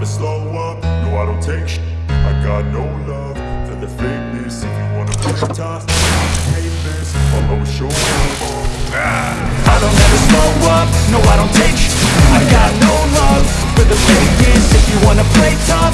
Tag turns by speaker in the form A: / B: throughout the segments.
A: never slow up, no I don't take sh- I got no love for the fakeness. If you wanna it tough, this I'll always show up.
B: I don't ever slow up, no I don't take sh- I got no love for the fakeness. If you wanna play tough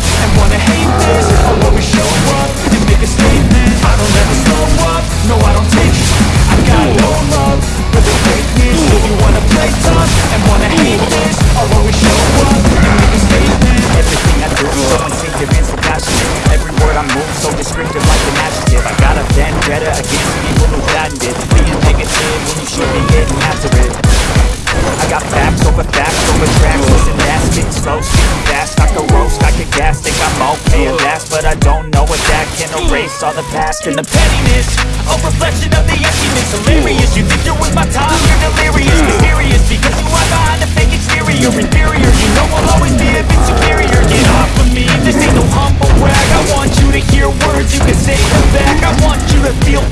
B: I
C: move, so descriptive like an adjective. I got a vendetta against people who patented Being negative when you should be getting after it I got facts over facts over tracks. Listen fast, spit slow, speaking fast. I could roast, I could gas, think I'm okay at last. But I don't know what that can erase all the past and the
B: pettiness. A reflection of the emptiness. Hilarious, you think you're with my time, you're delirious Mysterious, because you hide behind a fake exterior. Inferior, you know I'll always be a bit superior. Get off of me, this ain't no humble brag. I want you to hear words, you can say them back. I want you to feel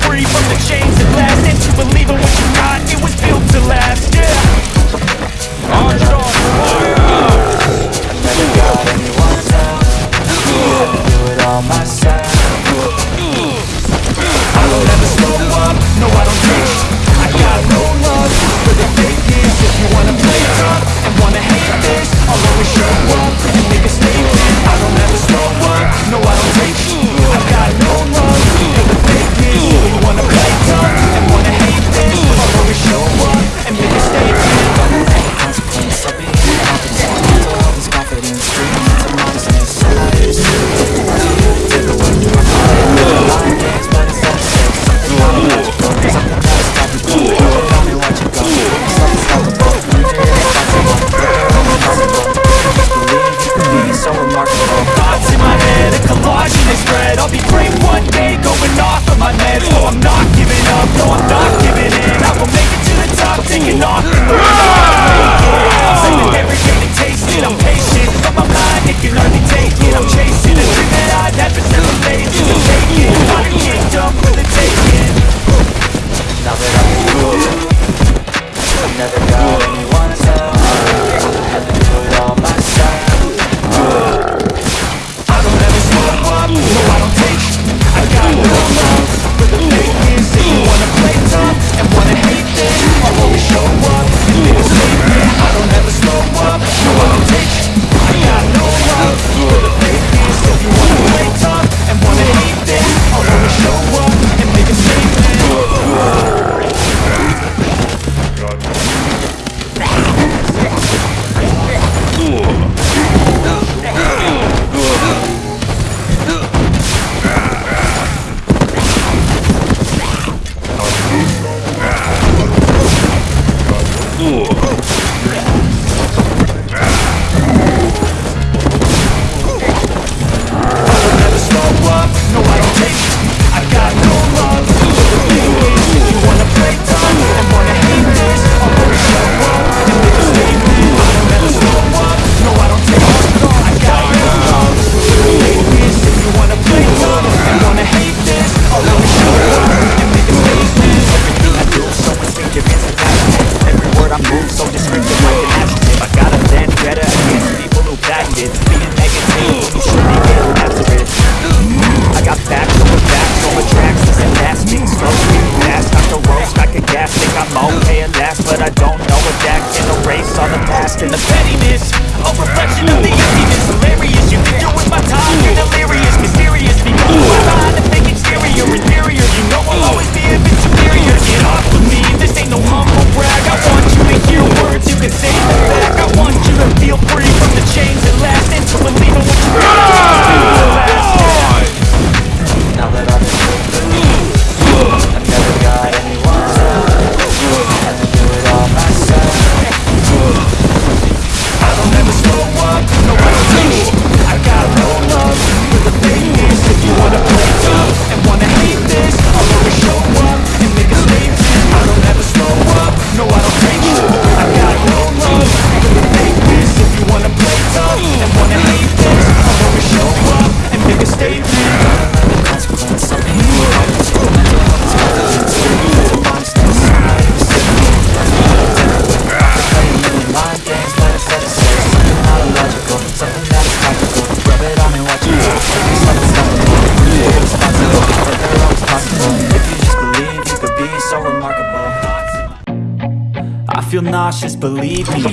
B: nauseous, believe me.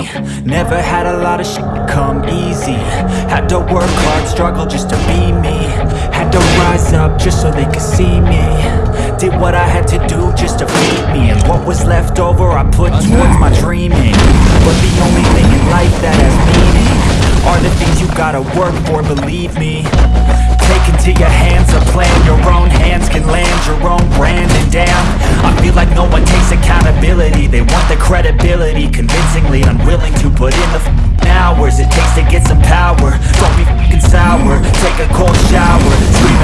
B: Never had a lot of shit come easy. Had to work hard, struggle just to be me. Had to rise up just so they could see me. Did what I had to do just to feed me. And what was left over I put towards my dreaming. But the only thing in life that has meaning Are the things you gotta work for, believe me. Take into your hands a plan Your own hands can land your own brand And damn, I feel like no one takes accountability. They want the credibility Convincingly unwilling to put in the hours It takes to get some power. Don't be sour. Take a cold shower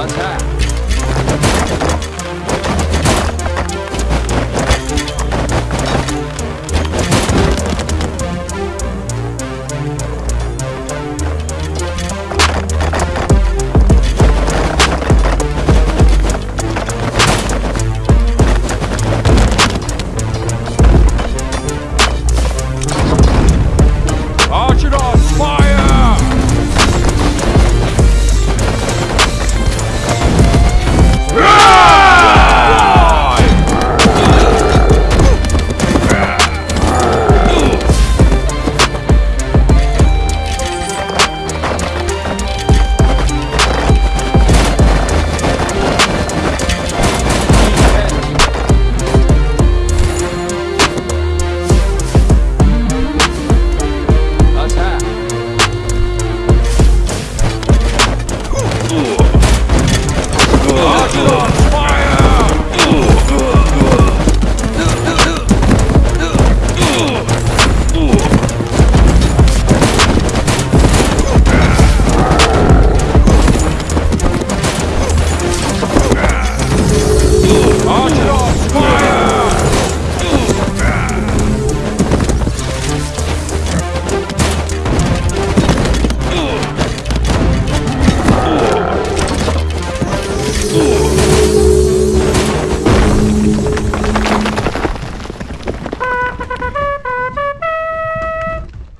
B: On.